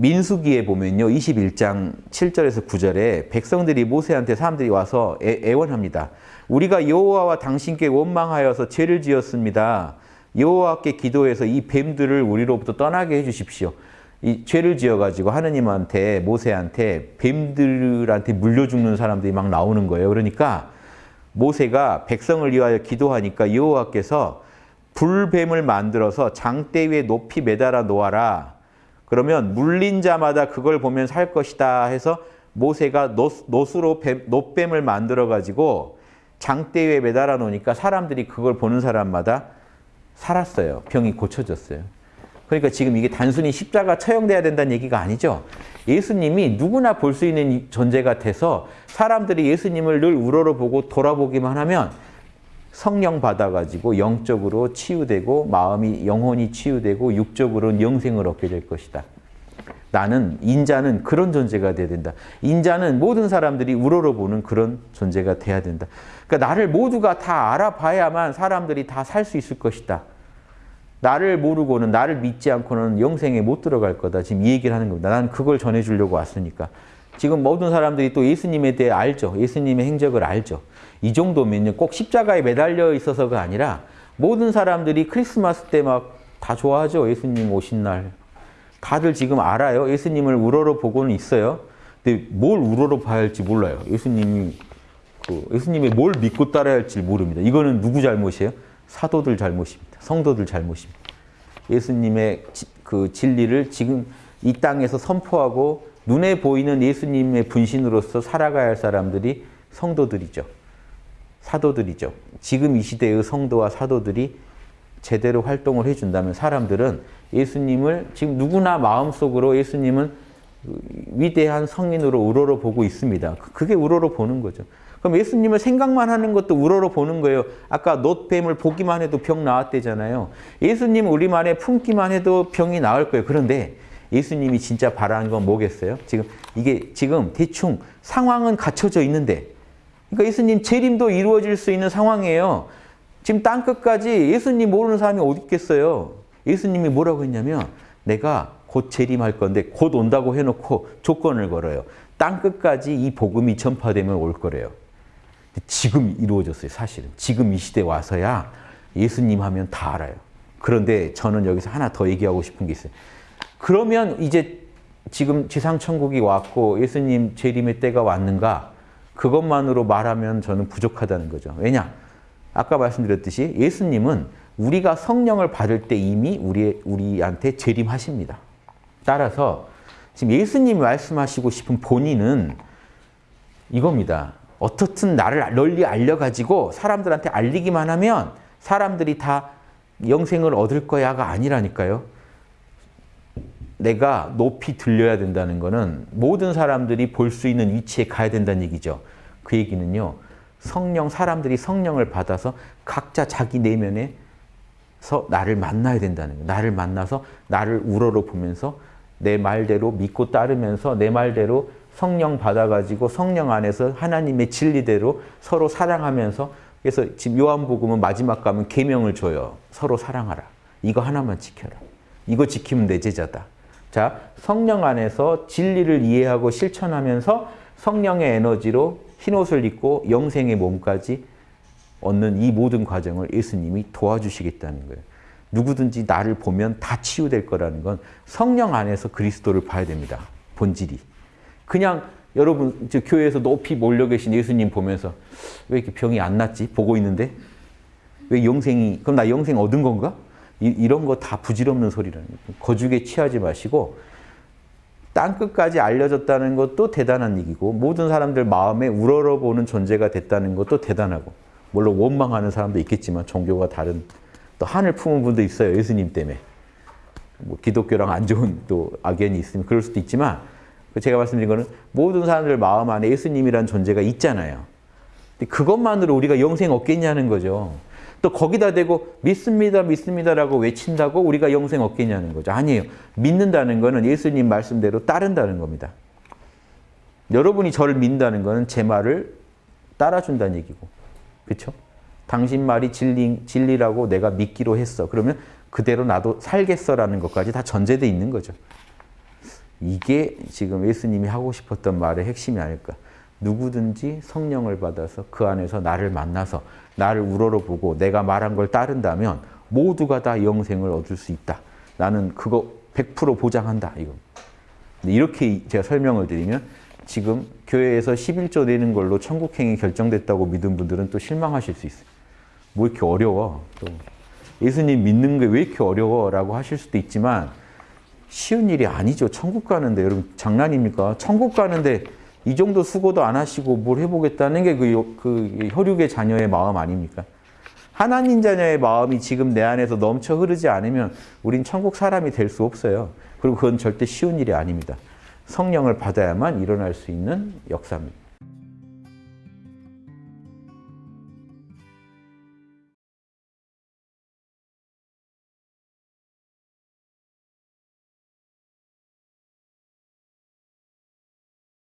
민수기에 보면요. 21장 7절에서 9절에 백성들이 모세한테 사람들이 와서 애, 원합니다 우리가 여호와와 당신께 원망하여서 죄를 지었습니다. 여호와께 기도해서 이 뱀들을 우리로부터 떠나게 해 주십시오. 이 죄를 지어가지고 하느님한테 모세한테 뱀들한테 물려 죽는 사람들이 막 나오는 거예요. 그러니까 모세가 백성을 위하여 기도하니까 여호와께서 불뱀을 만들어서 장대 위에 높이 매달아 놓아라. 그러면 물린 자마다 그걸 보면 살 것이다 해서 모세가 노, 수로 노뱀을 만들어 가지고 장대 위에 매달아 놓으니까 사람들이 그걸 보는 사람마다 살았어요. 병이 고쳐졌어요. 그러니까 지금 이게 단순히 십자가 처형돼야 된다는 얘기가 아니죠. 예수님이 누구나 볼 수 있는 존재 같아서 사람들이 예수님을 늘 우러러보고 돌아보기만 하면 성령 받아가지고 영적으로 치유되고 마음이 영혼이 치유되고 육적으로는 영생을 얻게 될 것이다. 나는 인자는 그런 존재가 돼야 된다. 인자는 모든 사람들이 우러러보는 그런 존재가 돼야 된다. 그러니까 나를 모두가 다 알아봐야만 사람들이 다 살 수 있을 것이다. 나를 모르고는 나를 믿지 않고는 영생에 못 들어갈 거다. 지금 이 얘기를 하는 겁니다. 나는 그걸 전해주려고 왔으니까. 지금 모든 사람들이 또 예수님에 대해 알죠. 예수님의 행적을 알죠. 이 정도면요. 꼭 십자가에 매달려 있어서가 아니라 모든 사람들이 크리스마스 때 막 다 좋아하죠. 예수님 오신 날. 다들 지금 알아요. 예수님을 우러러 보고는 있어요. 근데 뭘 우러러 봐야 할지 몰라요. 예수님이 그 예수님이 뭘 믿고 따라야 할지 모릅니다. 이거는 누구 잘못이에요? 사도들 잘못입니다. 성도들 잘못입니다. 예수님의 그 진리를 지금 이 땅에서 선포하고 눈에 보이는 예수님의 분신으로서 살아가야 할 사람들이 성도들이죠. 사도들이죠. 지금 이 시대의 성도와 사도들이 제대로 활동을 해준다면 사람들은 예수님을 지금 누구나 마음속으로 예수님은 위대한 성인으로 우러러 보고 있습니다. 그게 우러러 보는 거죠. 그럼 예수님을 생각만 하는 것도 우러러 보는 거예요. 아까 놋뱀을 보기만 해도 병 나았대잖아요. 예수님 우리만에 품기만 해도 병이 나을 거예요. 그런데 예수님이 진짜 바라는 건 뭐겠어요? 지금 이게 지금 대충 상황은 갖춰져 있는데 그러니까 예수님 재림도 이루어질 수 있는 상황이에요. 지금 땅끝까지 예수님 모르는 사람이 어디 있겠어요? 예수님이 뭐라고 했냐면 내가 곧 재림할 건데 곧 온다고 해놓고 조건을 걸어요. 땅끝까지 이 복음이 전파되면 올 거래요. 지금 이루어졌어요, 사실은. 지금 이 시대 와서야 예수님 하면 다 알아요. 그런데 저는 여기서 하나 더 얘기하고 싶은 게 있어요. 그러면 이제 지금 지상천국이 왔고 예수님 재림의 때가 왔는가? 그것만으로 말하면 저는 부족하다는 거죠. 왜냐? 아까 말씀드렸듯이 예수님은 우리가 성령을 받을 때 이미 우리, 우리한테 재림하십니다. 따라서 지금 예수님이 말씀하시고 싶은 본인은 이겁니다. 어떻든 나를 널리 알려가지고 사람들한테 알리기만 하면 사람들이 다 영생을 얻을 거야가 아니라니까요. 내가 높이 들려야 된다는 것은 모든 사람들이 볼 수 있는 위치에 가야 된다는 얘기죠. 그 얘기는요. 성령, 사람들이 성령을 받아서 각자 자기 내면에 서 나를 만나야 된다는 거예요. 나를 만나서 나를 우러러 보면서 내 말대로 믿고 따르면서 내 말대로 성령 받아가지고 성령 안에서 하나님의 진리대로 서로 사랑하면서 그래서 지금 요한복음은 마지막 가면 계명을 줘요. 서로 사랑하라. 이거 하나만 지켜라. 이거 지키면 내 제자다. 자, 성령 안에서 진리를 이해하고 실천하면서 성령의 에너지로 흰옷을 입고 영생의 몸까지 얻는 이 모든 과정을 예수님이 도와주시겠다는 거예요. 누구든지 나를 보면 다 치유될 거라는 건 성령 안에서 그리스도를 봐야 됩니다. 본질이. 그냥 여러분 저 교회에서 높이 몰려 계신 예수님 보면서 왜 이렇게 병이 안 낫지? 보고 있는데 왜 영생이 그럼 나 영생 얻은 건가? 이, 런 거 다 부질없는 소리라는 거예요. 거죽에 취하지 마시고 땅끝까지 알려졌다는 것도 대단한 얘기고 모든 사람들 마음에 우러러보는 존재가 됐다는 것도 대단하고 물론 원망하는 사람도 있겠지만 종교가 다른 또 한을 품은 분도 있어요. 예수님 때문에. 뭐 기독교랑 안 좋은 또 악연이 있으면 그럴 수도 있지만 제가 말씀드린 거는 모든 사람들 마음 안에 예수님이라는 존재가 있잖아요. 그것만으로 우리가 영생 얻겠냐는 거죠. 또 거기다 대고 믿습니다, 믿습니다라고 외친다고 우리가 영생 얻겠냐는 거죠. 아니에요. 믿는다는 거는 예수님 말씀대로 따른다는 겁니다. 여러분이 저를 믿는다는 거는 제 말을 따라준다는 얘기고. 그렇죠? 당신 말이 진리, 진리라고 내가 믿기로 했어. 그러면 그대로 나도 살겠어라는 것까지 다 전제돼 있는 거죠. 이게 지금 예수님이 하고 싶었던 말의 핵심이 아닐까. 누구든지 성령을 받아서 그 안에서 나를 만나서 나를 우러러보고 내가 말한 걸 따른다면 모두가 다 영생을 얻을 수 있다. 나는 그거 100% 보장한다. 이거. 이렇게 제가 설명을 드리면 지금 교회에서 11조 내는 걸로 천국행이 결정됐다고 믿은 분들은 또 실망하실 수 있어요. 뭐 이렇게 어려워. 또 예수님 믿는 게 왜 이렇게 어려워? 라고 하실 수도 있지만 쉬운 일이 아니죠. 천국 가는데 여러분 장난입니까? 천국 가는데 이 정도 수고도 안 하시고 뭘 해보겠다는 게그 그 혈육의 자녀의 마음 아닙니까? 하나님 자녀의 마음이 지금 내 안에서 넘쳐 흐르지 않으면 우린 천국 사람이 될 수 없어요. 그리고 그건 절대 쉬운 일이 아닙니다. 성령을 받아야만 일어날 수 있는 역사입니다.